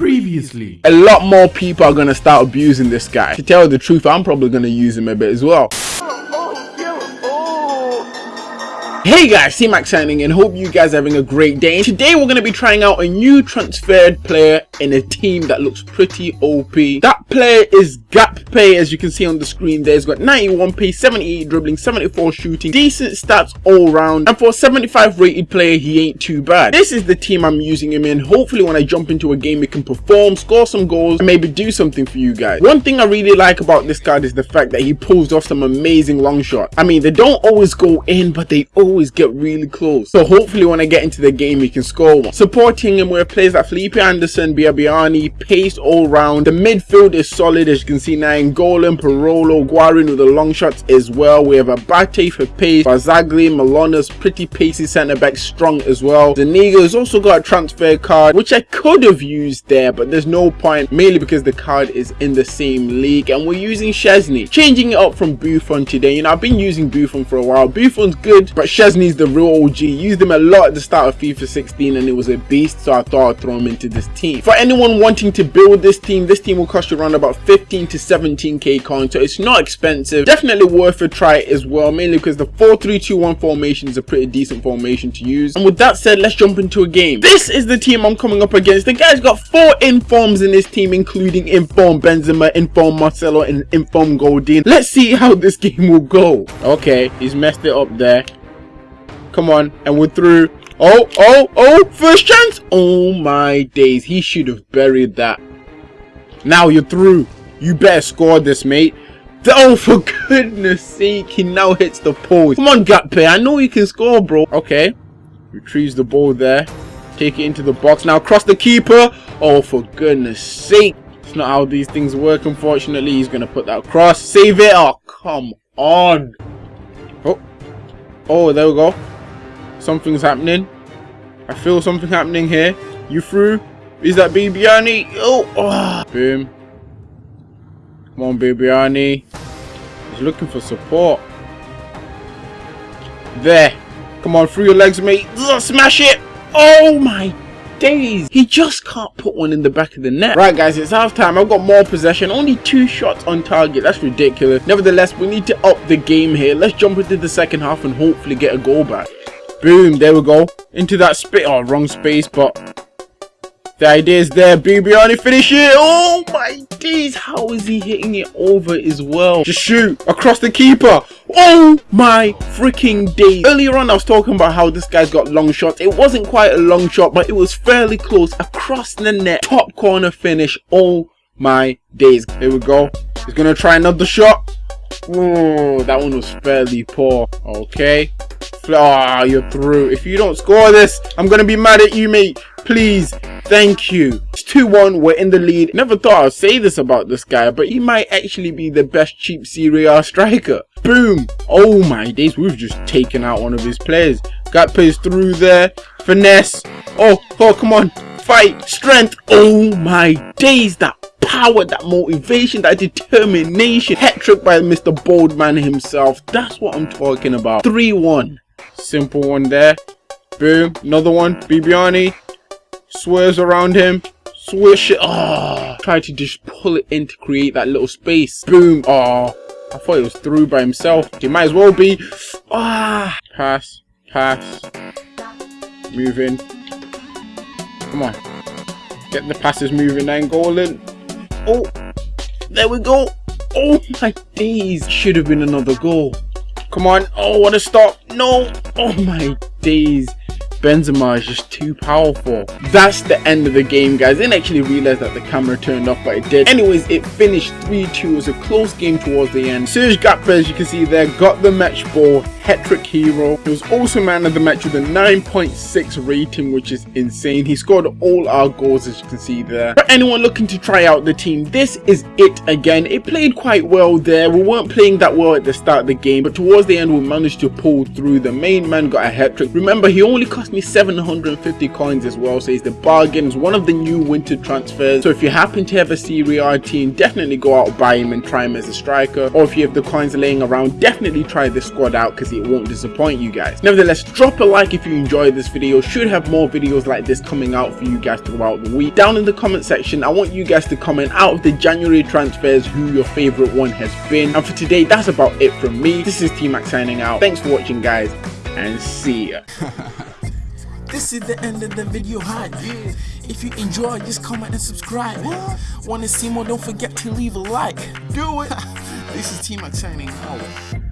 Previously. A lot more people are gonna start abusing this guy. To tell the truth, I'm probably gonna use him a bit as well. Hey guys, C-Max signing in. Hope you guys are having a great day. Today we're going to be trying out a new transferred player in a team that looks pretty OP. That player is Gakpe as you can see on the screen there. He's got 91 pace, 78 dribbling, 74 shooting, decent stats all round. And for a 75 rated player, he ain't too bad. This is the team I'm using him in. Hopefully when I jump into a game, he can perform, score some goals, and maybe do something for you guys. One thing I really like about this card is the fact that he pulls off some amazing long shots. I mean, they don't always go in, but they always always get really close. So hopefully when I get into the game, he can score one. Supporting him with players like Felipe Anderson, Biabiany, pace all round. The midfield is solid as you can see now. Golem, Parolo, Guarin with the long shots as well. We have Abate for pace, Barzagli, Manolas, pretty pacey centre back, strong as well. Zuniga has also got a transfer card, which I could have used there, but there's no point, mainly because the card is in the same league. And we're using Szczesny, changing it up from Buffon today. You know, I've been using Buffon for a while. Buffon's good, but Szczesny's the real OG. Used him a lot at the start of FIFA 16 and it was a beast, so I thought I'd throw him into this team. For anyone wanting to build this team, this team will cost you around about 15 to 17k coins, so it's not expensive. Definitely worth a try as well, mainly because the 4-3-2-1 formation is a pretty decent formation to use. And with that said, let's jump into a game. This is the team I'm coming up against. The guy's got four informs in this team, including inform Benzema, inform Marcelo, and inform Godin. Let's see how this game will go. Okay, he's messed it up there. Come on. And we're through. Oh, oh, oh, first chance. Oh my days. He should have buried that. Now you're through. You better score this, mate. Oh, for goodness sake. He now hits the post. Come on, Gakpe. I know you can score, bro. Okay. Retrieves the ball there. Take it into the box. Now cross the keeper. Oh, for goodness sake. It's not how these things work, unfortunately. He's going to put that across. Save it. Oh, come on. Oh. Oh, there we go. Something's happening. I feel something happening here. You through? Is that Bibiani? Oh, oh. Boom. Come on, Bibiani. He's looking for support. There. Come on, through your legs, mate. Ugh, smash it. Oh, my days. He just can't put one in the back of the net. Right, guys, it's half time. I've got more possession. Only two shots on target. That's ridiculous. Nevertheless, we need to up the game here. Let's jump into the second half and hopefully get a goal back. Boom, there we go. Into that space. Oh, wrong space, but the idea is there. Bibiani finish it. Oh my days. How is he hitting it over as well? Just shoot across the keeper. Oh my freaking days. Earlier on, I was talking about how this guy's got long shots. It wasn't quite a long shot, but it was fairly close. Across the net. Top corner finish. Oh my days. Here we go. He's going to try another shot. Oh, that one was fairly poor. Okay. Ah, oh, you're through. If you don't score this, I'm going to be mad at you, mate. Please. Thank you. It's 2-1. We're in the lead. Never thought I'd say this about this guy, but he might actually be the best cheap Serie A striker. Boom. Oh my days. We've just taken out one of his players. Got plays through there. Finesse. Oh, oh, come on. Fight. Strength. Oh my days. That power, that motivation, that determination. Hat trick by Mr. Boldman himself. That's what I'm talking about. 3-1. Simple one there. Boom. Another one. Bibiani. Swerves around him. Swish it. Oh, try to just pull it in to create that little space. Boom. Oh, I thought it was through by himself. He might as well be. Ah. Pass. Pass. Moving. Come on. Get the passes moving and goaling. Oh. There we go. Oh my days. Should have been another goal. Come on. Oh, what a stop. No. Oh my days. Benzema is just too powerful. That's the end of the game, guys. I didn't actually realize that the camera turned off, but it did. Anyways, it finished 3-2. It was a close game towards the end. Serge Gakpe, as you can see there, got the match ball. Hat-trick hero. He was also man of the match with a 9.6 rating, which is insane. He scored all our goals, as you can see there. For anyone looking to try out the team, this is it again. It played quite well there. We weren't playing that well at the start of the game, but towards the end, we managed to pull through. The main man got a hat-trick. Remember, he only cost me 750 coins as well so it's the bargain it's one of the new winter transfers so if you happen to have a Serie A team definitely go out buy him and try him as a striker or if you have the coins laying around definitely try this squad out because it it won't disappoint you guys. Nevertheless, drop a like if you enjoyed this video. Should have more videos like this coming out for you guys throughout the week. Down in the comment section, I want you guys to comment out of the January transfers who your favorite one has been. And for today, that's about it from me. This is T-Max signing out. Thanks for watching guys and see ya. This is the end of the video hype. If you enjoy, just comment and subscribe. Wanna see more? Don't forget to leave a like. Do it. this is T Max signing out.